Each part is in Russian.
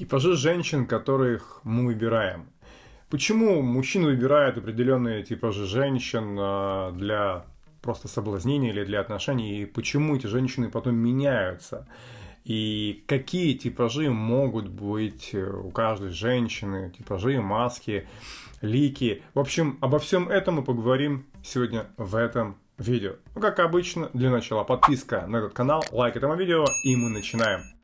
Типажи женщин, которых мы выбираем. Почему мужчины выбирают определенные типажи женщин а, для просто соблазнения или для отношений, и почему эти женщины потом меняются? И какие типажи могут быть у каждой женщины, типажи, маски, лики. В общем, обо всем этом мы поговорим сегодня в этом видео. Ну, как обычно, для начала подписка на этот канал, лайк этому видео, и мы начинаем.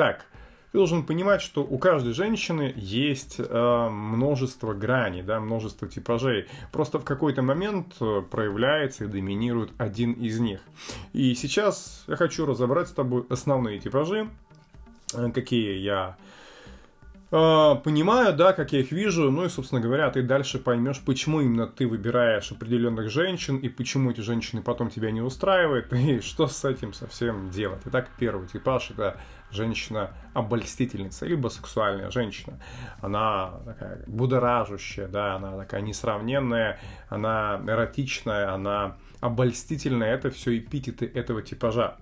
Так, ты должен понимать, что у каждой женщины есть э, множество граней, да, множество типажей. Просто в какой-то момент э, проявляется и доминирует один из них. И сейчас я хочу разобрать с тобой основные типажи, э, какие я э, понимаю, да, как я их вижу, ну и, собственно говоря, ты дальше поймешь, почему именно ты выбираешь определенных женщин и почему эти женщины потом тебя не устраивают и что с этим совсем делать. Итак, первый типаж это женщина-обольстительница, либо сексуальная женщина. Она такая будоражущая, да, она такая несравненная, она эротичная, она обольстительная. Это все эпитеты этого типажа.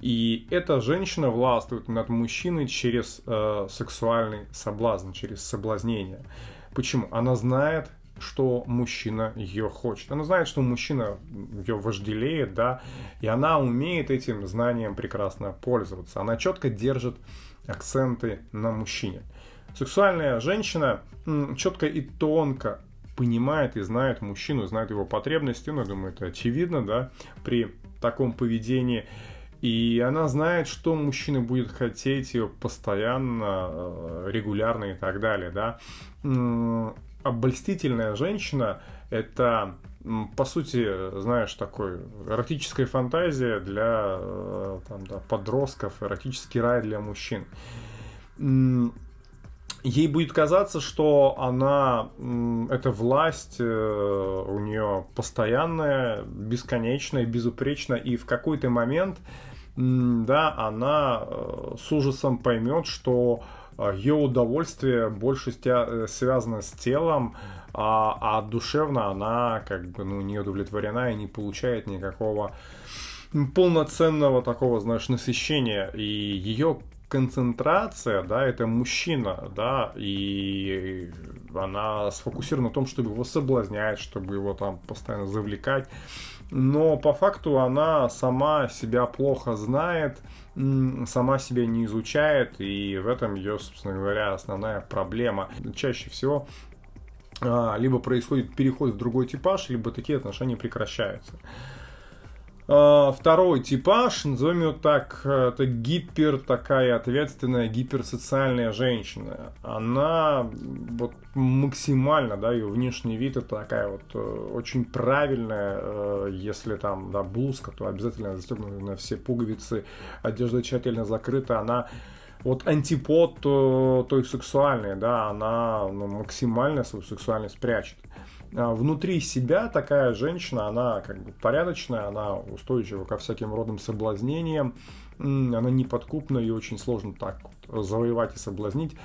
И эта женщина властвует над мужчиной через э, сексуальный соблазн, через соблазнение. Почему? Она знает, что мужчина ее хочет. Она знает, что мужчина ее вожделеет, да, и она умеет этим знанием прекрасно пользоваться. Она четко держит акценты на мужчине. Сексуальная женщина четко и тонко понимает и знает мужчину, знает его потребности, ну, я думаю, это очевидно, да, при таком поведении. И она знает, что мужчина будет хотеть ее постоянно, э, регулярно и так далее, да обольстительная женщина – это, по сути, знаешь, такой эротическая фантазия для э, там, да, подростков, эротический рай для мужчин. Ей будет казаться, что она, эта власть э, у нее постоянная, бесконечная, безупречная, и в какой-то момент, да, она э, с ужасом поймет, что ее удовольствие больше э, связано с телом, а, а душевно она как бы ну, не удовлетворена и не получает никакого полноценного такого, знаешь, насыщения. И ее концентрация, да, это мужчина, да, и она сфокусирована на том, чтобы его соблазнять, чтобы его там постоянно завлекать. Но по факту она сама себя плохо знает, сама себя не изучает, и в этом ее, собственно говоря, основная проблема. Чаще всего а, либо происходит переход в другой типаж, либо такие отношения прекращаются. А, второй типаж, назовем его так, это гипер такая ответственная, гиперсоциальная женщина. Она вот максимально, да, ее внешний вид это такая вот э, очень правильная, э, если там, да, блузка, то обязательно застегнута на все пуговицы, одежда тщательно закрыта, она вот антипод э, той сексуальной, да, она ну, максимально свою сексуальность прячет. А, внутри себя такая женщина, она как бы порядочная, она устойчива ко всяким родным соблазнениям, она неподкупна и очень сложно так вот завоевать и соблазнить.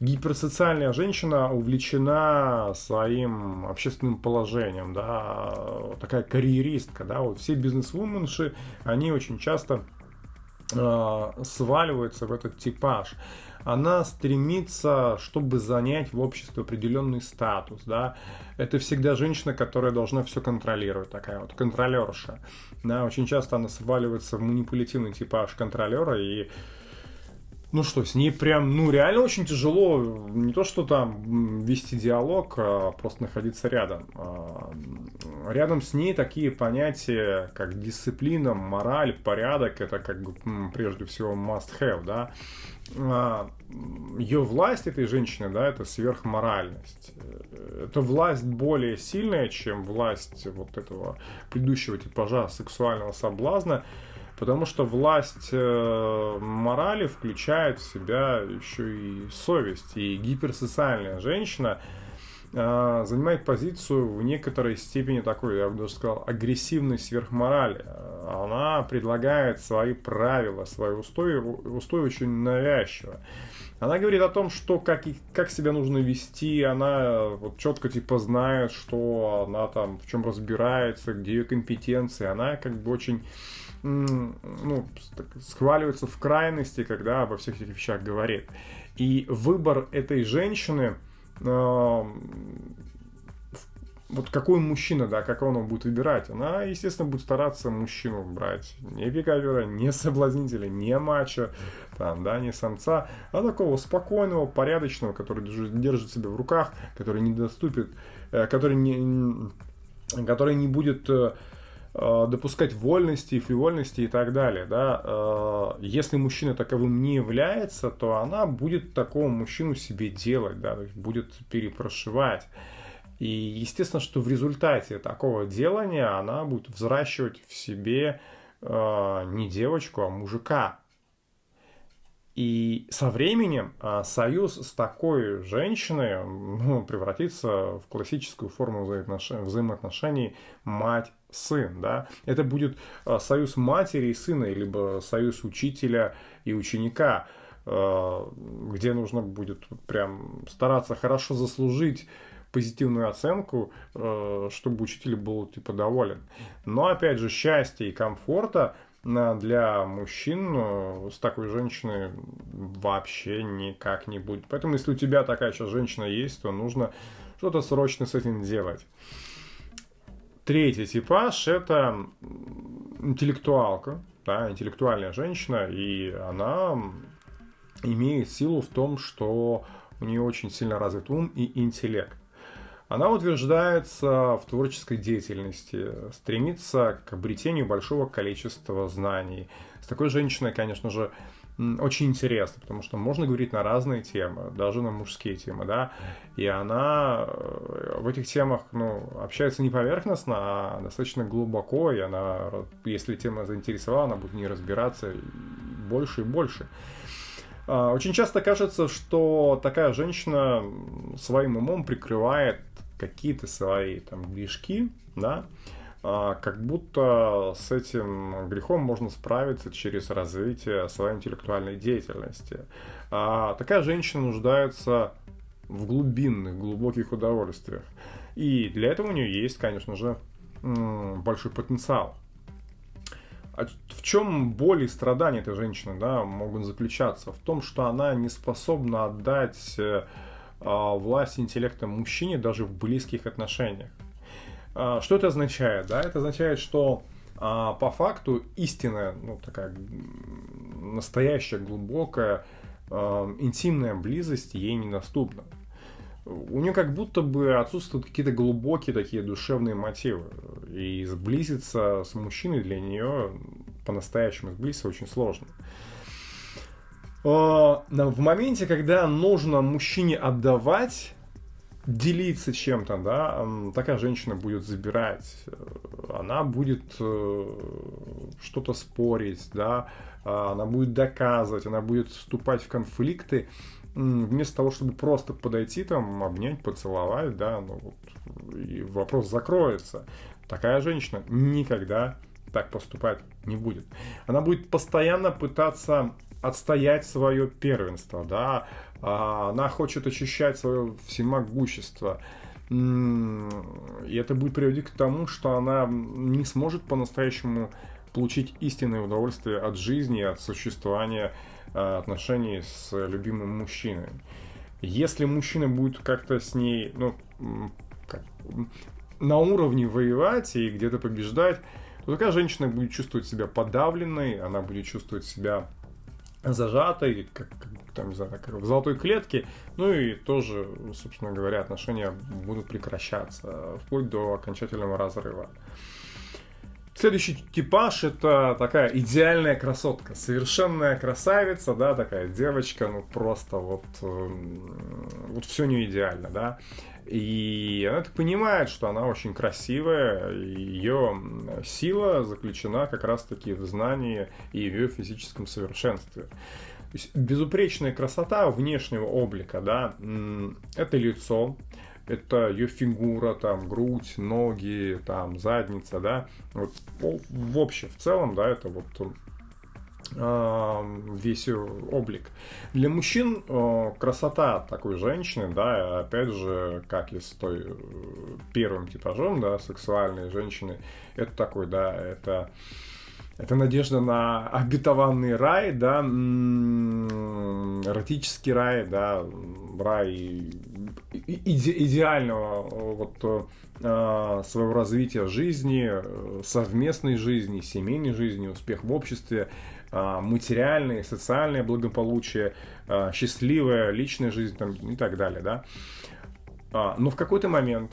Гиперсоциальная женщина увлечена своим общественным положением, да, такая карьеристка, да, вот все бизнес-вуменши, они очень часто э, сваливаются в этот типаж она стремится, чтобы занять в обществе определенный статус, да. Это всегда женщина, которая должна все контролировать, такая вот контролерша. Да, очень часто она сваливается в манипулятивный типаж контролера и ну что, с ней прям, ну реально очень тяжело, не то что там вести диалог, а просто находиться рядом. А, рядом с ней такие понятия, как дисциплина, мораль, порядок, это как бы прежде всего must have, да. А, Ее власть этой женщины, да, это сверхморальность. Это власть более сильная, чем власть вот этого предыдущего типажа сексуального соблазна. Потому что власть э, морали включает в себя еще и совесть. И гиперсоциальная женщина э, занимает позицию в некоторой степени такой, я бы даже сказал, агрессивной сверхморали. Она предлагает свои правила, свои устои, устои очень навязчиво. Она говорит о том, что как, как себя нужно вести, она вот четко типа знает, что она там в чем разбирается, где ее компетенции, она как бы очень ну, схваливается в крайности, когда обо всех этих вещах говорит. И выбор этой женщины, э, вот какой мужчина, да, как он будет выбирать, она, естественно, будет стараться мужчину брать не пикавера, не соблазнителя, не мачо, там, да, не самца, а такого спокойного, порядочного, который держит себя в руках, который не доступит, э, который не, который не будет э, Э, допускать вольности, фривольности и так далее. Да? Если мужчина таковым не является, то она будет такого мужчину себе делать, да? будет перепрошивать. И естественно, что в результате такого делания она будет взращивать в себе э, не девочку, а мужика. И со временем а, союз с такой женщиной ну, превратится в классическую форму взаимоотношений, взаимоотношений мать-сын. Да? Это будет а, союз матери и сына, либо союз учителя и ученика, а, где нужно будет прям стараться хорошо заслужить позитивную оценку, чтобы учитель был типа доволен. Но опять же, счастья и комфорта – для мужчин э, с такой женщиной вообще никак не будет. Поэтому, если у тебя такая сейчас женщина есть, то нужно что-то срочно с этим делать. Третий типаж – это интеллектуалка, да, интеллектуальная женщина, и она имеет силу в том, что у нее очень сильно развит ум и интеллект. Она утверждается в творческой деятельности, стремится к обретению большого количества знаний. С такой женщиной, конечно же, очень интересно, потому что можно говорить на разные темы, даже на мужские темы, да, и она э, в этих темах, ну, общается не поверхностно, а достаточно глубоко, и она, если тема заинтересовала, она будет не разбираться больше и больше. А, очень часто кажется, что такая женщина своим умом прикрывает какие-то свои там грешки, да, а, как будто с этим грехом можно справиться через развитие своей интеллектуальной деятельности. А такая женщина нуждается в глубинных, глубоких удовольствиях. И для этого у нее есть, конечно же, большой потенциал. А в чем боль и страдания этой женщины да, могут заключаться? В том, что она не способна отдать э, власть интеллекта мужчине даже в близких отношениях. А, что это означает? Да? Это означает, что а, по факту истинная, ну, такая настоящая, глубокая, интимная близость ей недоступна. У нее как будто бы отсутствуют какие-то глубокие такие душевные мотивы. И сблизиться с мужчиной для нее по-настоящему сблизиться очень сложно. В моменте, когда нужно мужчине отдавать, делиться чем-то, да, такая женщина будет забирать, она будет э, что-то спорить, да, а, она будет доказывать, она будет вступать в конфликты, вместо того, чтобы просто подойти там, обнять, поцеловать, да, ну вот, и вопрос закроется. Такая женщина никогда так поступать не будет. Она будет постоянно пытаться отстоять свое первенство, да, а, она хочет очищать свое всемогущество. И это будет приводить к тому, что она не сможет по-настоящему получить истинное удовольствие от жизни, от существования а, отношений с любимым мужчиной. Если мужчина будет как-то с ней, ну, как, на уровне воевать и где-то побеждать, то такая женщина будет чувствовать себя подавленной, она будет чувствовать себя зажатой, как, как там, не знаю, как в золотой клетке, ну и тоже, собственно говоря, отношения будут прекращаться, вплоть до окончательного разрыва. Следующий типаж это такая идеальная красотка, совершенная красавица, да, такая девочка, ну просто вот, эм, вот все не идеально, да. И она так понимает, что она очень красивая, ее сила заключена как раз-таки в знании и в ее физическом совершенстве. То есть безупречная красота внешнего облика, да, это лицо, это ее фигура, там, грудь, ноги, там, задница, да, вот в общем, в целом, да, это вот весь облик. Для мужчин красота такой женщины, да, опять же, как и с той э, первым типажом, да, сексуальной женщины, это такой, да, это это надежда на обетованный рай, да, эротический рай, да, рай иде идеального вот э, своего развития жизни, совместной жизни, семейной жизни, успех в обществе, э, материальное, социальное благополучие, э, счастливая личная жизнь там, и так далее, да. Но в какой-то момент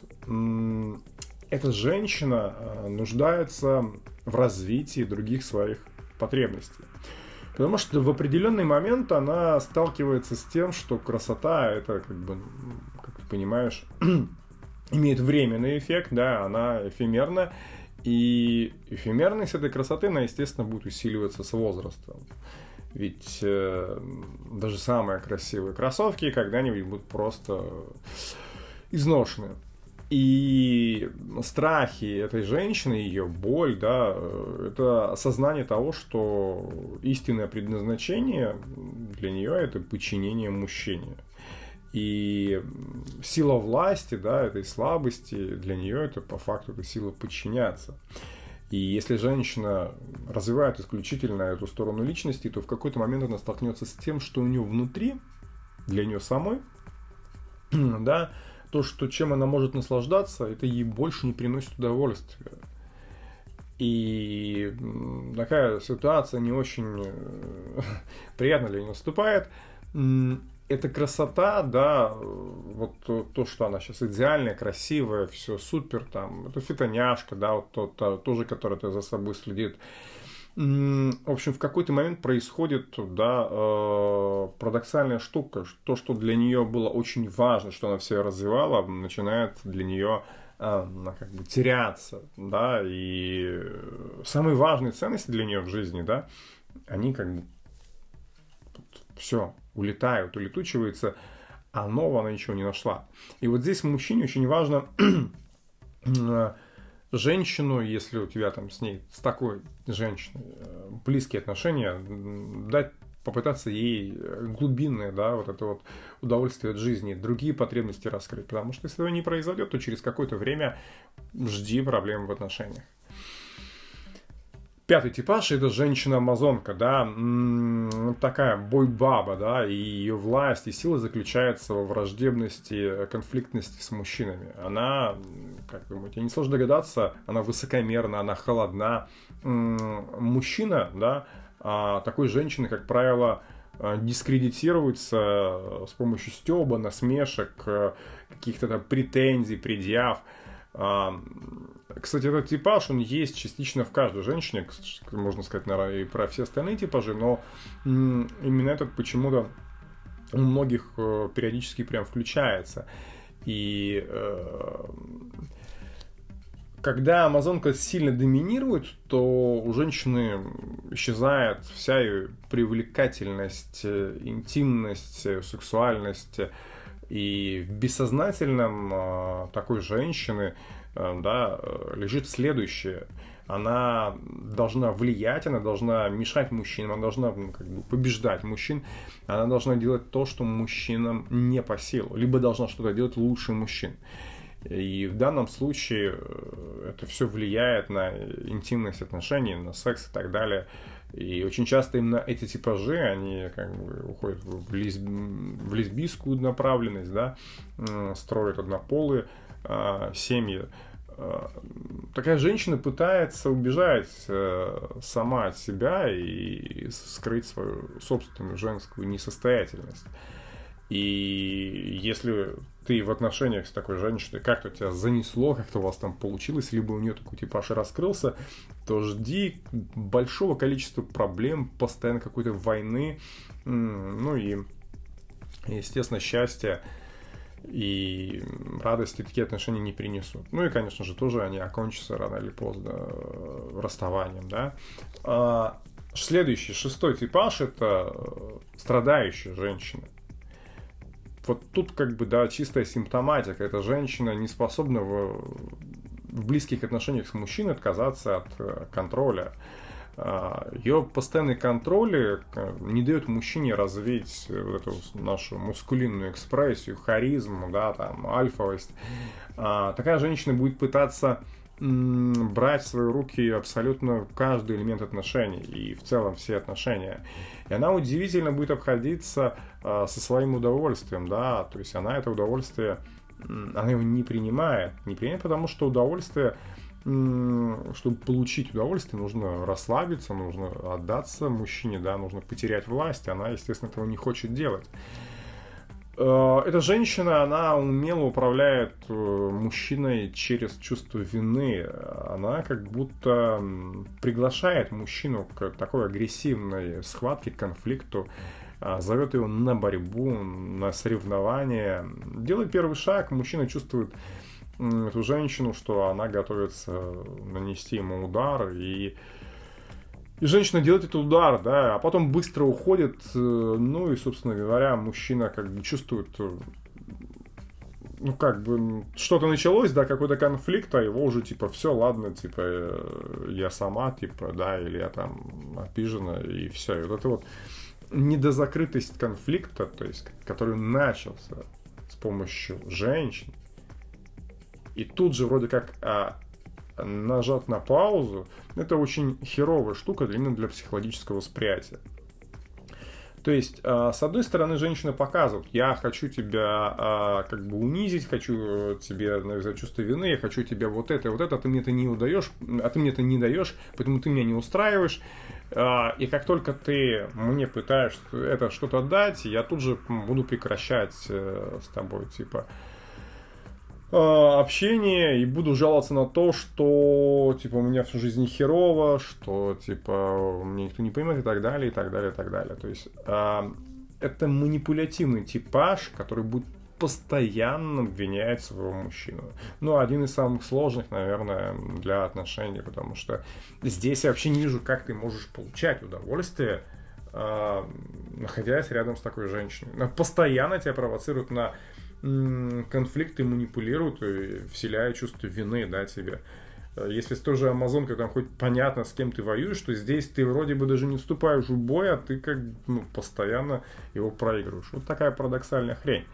эта женщина нуждается в развитии других своих потребностей. Потому что в определенный момент она сталкивается с тем, что красота это как бы, как ты понимаешь, имеет временный эффект, да, она эфемерна, и эфемерность этой красоты, она, естественно, будет усиливаться с возрастом. Ведь э, даже самые красивые кроссовки когда-нибудь будут просто изношены. И страхи этой женщины, ее боль, да, это осознание того, что истинное предназначение для нее это подчинение мужчине. И сила власти, да, этой слабости, для нее это по факту это сила подчиняться. И если женщина развивает исключительно эту сторону личности, то в какой-то момент она столкнется с тем, что у нее внутри, для нее самой, да, то, что чем она может наслаждаться, это ей больше не приносит удовольствия. И такая ситуация не очень э, приятно для нее наступает. Эта красота, да, вот то, то, что она сейчас идеальная, красивая, все супер, там, это фитоняшка, да, вот то, то, тоже, которая за собой следит в общем, в какой-то момент происходит да, э, парадоксальная штука. То, что для нее было очень важно, что она все развивала, начинает для нее э, как бы теряться. Да, и самые важные ценности для нее в жизни, да, они как бы все, улетают, улетучиваются, а нового она ничего не нашла. И вот здесь мужчине очень важно э, женщину, если у тебя там с ней, с такой женщиной э, близкие отношения, дать попытаться ей глубинное, да, вот это вот удовольствие от жизни, другие потребности раскрыть. Потому что если этого не произойдет, то через какое-то время жди проблем в отношениях. Пятый типаж это женщина-амазонка, да, такая бойбаба, да, и ее власть и сила заключается во враждебности, конфликтности с мужчинами. Она, как думаете, несложно догадаться, она высокомерна, она холодна. Мужчина, да, а такой женщины, как правило, дискредитируется с помощью стеба, насмешек, каких-то там претензий, предъяв. Кстати, этот типаж, он есть частично в каждой женщине, можно сказать, наверное, и про все остальные типажи, но именно этот почему-то у многих э, периодически прям включается. И э, когда амазонка сильно доминирует, то у женщины исчезает вся ее привлекательность, э, интимность, сексуальность. И в бессознательном такой женщины Э, да, э, лежит следующее. Она должна влиять, она должна мешать мужчинам, она должна как бы, побеждать мужчин, она должна делать то, что мужчинам не по силу, либо должна что-то делать лучше мужчин. И в данном случае э, это все влияет на интимность отношений, на секс и так далее. И очень часто именно эти типажи, они как бы уходят в, лесб... в лесбийскую направленность, да, строят однополые э, семьи. Э, такая женщина пытается убежать э, сама от себя и скрыть свою собственную женскую несостоятельность. И если ты в отношениях с такой женщиной, как-то тебя занесло, как-то у вас там получилось, либо у нее такой типаж раскрылся, то жди большого количества проблем, постоянно какой-то войны, ну и, естественно, счастья и радости такие отношения не принесут. Ну и, конечно же, тоже они окончатся рано или поздно э, расставанием, да. А, следующий, шестой типаж – это страдающая женщина. Вот тут как бы, да, чистая симптоматика. Эта женщина не способна в, в близких отношениях с мужчиной отказаться от э, контроля. а, ее постоянный контроль не дает мужчине развить вот эту нашу мускулинную экспрессию, харизму, да, там, альфовость. А, такая женщина будет пытаться брать в свои руки абсолютно каждый элемент отношений и в целом все отношения. И она удивительно будет обходиться э, со своим удовольствием, да, то есть она это удовольствие, она его не принимает, не принимает, потому что удовольствие чтобы получить удовольствие, нужно расслабиться, нужно отдаться мужчине, да, нужно потерять власть. Она, естественно, этого не хочет делать. Э, эта женщина, она умело управляет э, мужчиной через чувство вины. Она как будто приглашает мужчину к такой агрессивной схватке, конфликту, а, зовет его на борьбу, на соревнования. Делает первый шаг, мужчина чувствует эту женщину, что она готовится нанести ему удар, и, и женщина делает этот удар, да, а потом быстро уходит, э, ну и, собственно говоря, мужчина как бы чувствует, э, ну как бы что-то началось, да, какой-то конфликт, а его уже типа все, ладно, типа э, я сама, типа, да, или я там обижена, и все. И вот это вот недозакрытость конфликта, то есть, который начался с помощью женщин, и тут же вроде как а, нажат на паузу, это очень херовая штука именно для психологического восприятия. То есть, а, с одной стороны, женщина показывает, я хочу тебя а, как бы унизить, хочу тебе навязать чувство вины, я хочу тебе вот это, вот это, а ты мне это не удаешь, а ты мне это не даешь, поэтому ты меня не устраиваешь. А, и как только ты мне пытаешься это что-то дать, я тут же буду прекращать э, с тобой, типа, Э, общение и буду жаловаться на то, что, типа, у меня всю жизнь херово, что, типа, мне никто не понимает и так далее, и так далее, и так далее. То есть, э, это манипулятивный типаж, который будет постоянно обвинять своего мужчину. Ну, один из самых сложных, наверное, для отношений, потому что здесь я вообще не вижу, как ты можешь получать удовольствие, э, находясь рядом с такой женщиной. Она постоянно тебя провоцирует на конфликты манипулируют, вселяя чувство вины, да, тебе. Э, если с той же Амазонкой там хоть понятно, с кем ты воюешь, то здесь ты вроде бы даже не вступаешь в бой, а ты как ну, постоянно его проигрываешь. Вот такая парадоксальная хрень.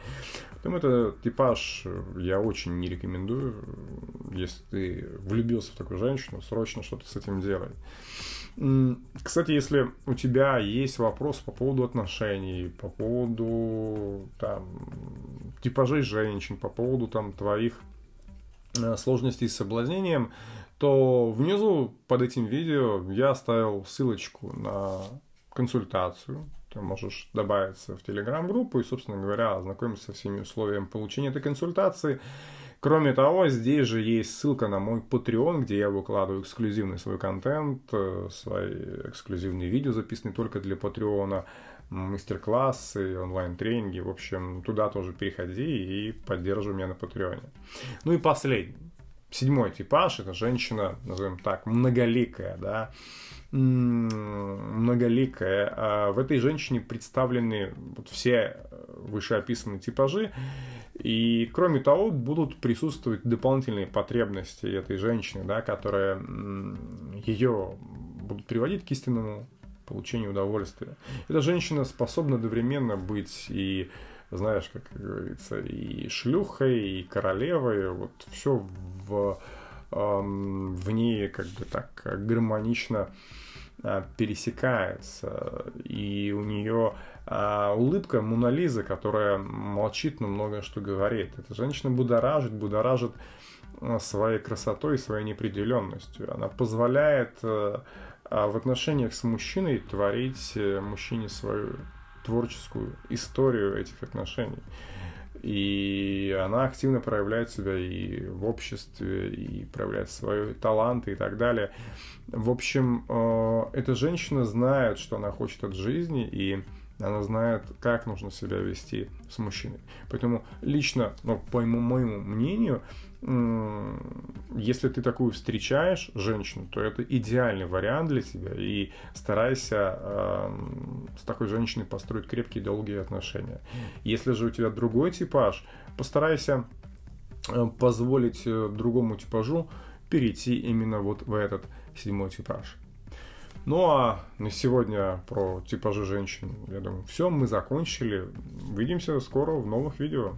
Поэтому это типаж э, я очень не рекомендую. Если ты влюбился в такую женщину, срочно что-то с этим делай. Кстати, если у тебя есть вопрос по поводу отношений, по поводу там, типажей женщин, по поводу там твоих э, сложностей с соблазнением, то внизу под этим видео я оставил ссылочку на консультацию. Ты можешь добавиться в телеграм-группу и, собственно говоря, ознакомиться со всеми условиями получения этой консультации. Кроме того, здесь же есть ссылка на мой Patreon, где я выкладываю эксклюзивный свой контент, э, свои эксклюзивные видео, записанные только для Patreon, мастер-классы, онлайн-тренинги. В общем, туда тоже переходи и поддерживай меня на Патреоне. Ну и последний. Седьмой типаж – это женщина, назовем так, многоликая, да, многоликая. А в этой женщине представлены вот все вышеописанные типажи. И кроме того, будут присутствовать дополнительные потребности этой женщины, да, которые ее будут приводить к истинному получению удовольствия. Эта женщина способна одновременно быть и, знаешь, как говорится, и шлюхой, и королевой, вот все в, в ней как бы так гармонично а, пересекается, и у нее а, улыбка Монолиза, которая молчит, но многое что говорит. Эта женщина будоражит, будоражит а, своей красотой и своей неопределенностью. Она позволяет а, в отношениях с мужчиной творить э, мужчине свою творческую историю этих отношений. И она активно проявляет себя и в обществе, и проявляет свои таланты и так далее. В общем, э, эта женщина знает, что она хочет от жизни, и она знает, как нужно себя вести с мужчиной. Поэтому лично, ну, по моему, мнению, если ты такую встречаешь женщину, то это идеальный вариант для тебя. И старайся э, с такой женщиной построить крепкие долгие отношения. Если же у тебя другой типаж, постарайся э, позволить э, другому типажу перейти именно вот в этот седьмой типаж. Ну а на сегодня про типажи женщин, я думаю, все, мы закончили. Увидимся скоро в новых видео.